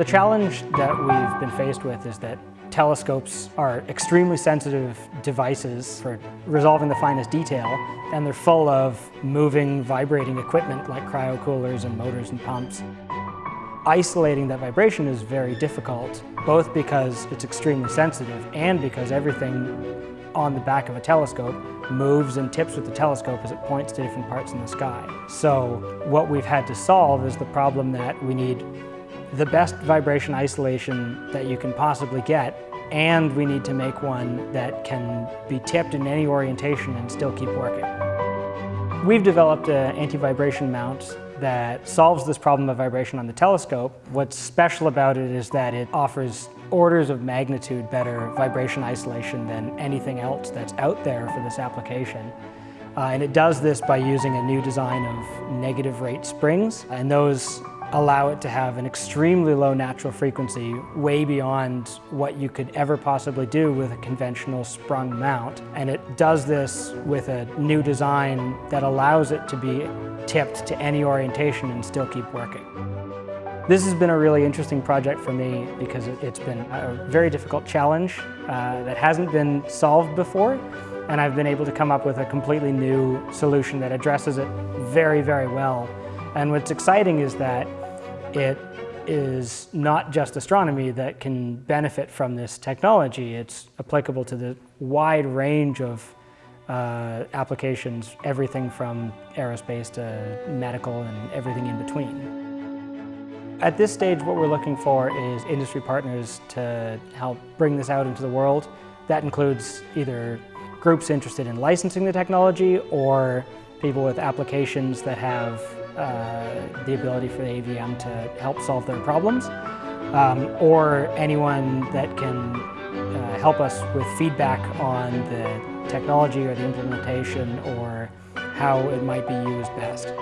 The challenge that we've been faced with is that telescopes are extremely sensitive devices for resolving the finest detail, and they're full of moving, vibrating equipment like cryocoolers and motors and pumps. Isolating that vibration is very difficult, both because it's extremely sensitive and because everything on the back of a telescope moves and tips with the telescope as it points to different parts in the sky. So what we've had to solve is the problem that we need the best vibration isolation that you can possibly get and we need to make one that can be tipped in any orientation and still keep working. We've developed an anti-vibration mount that solves this problem of vibration on the telescope. What's special about it is that it offers orders of magnitude better vibration isolation than anything else that's out there for this application. Uh, and it does this by using a new design of negative rate springs, and those allow it to have an extremely low natural frequency, way beyond what you could ever possibly do with a conventional sprung mount. And it does this with a new design that allows it to be tipped to any orientation and still keep working. This has been a really interesting project for me because it's been a very difficult challenge uh, that hasn't been solved before and I've been able to come up with a completely new solution that addresses it very, very well. And what's exciting is that it is not just astronomy that can benefit from this technology. It's applicable to the wide range of uh, applications, everything from aerospace to medical and everything in between. At this stage, what we're looking for is industry partners to help bring this out into the world. That includes either groups interested in licensing the technology or people with applications that have uh, the ability for the AVM to help solve their problems, um, or anyone that can uh, help us with feedback on the technology or the implementation or how it might be used best.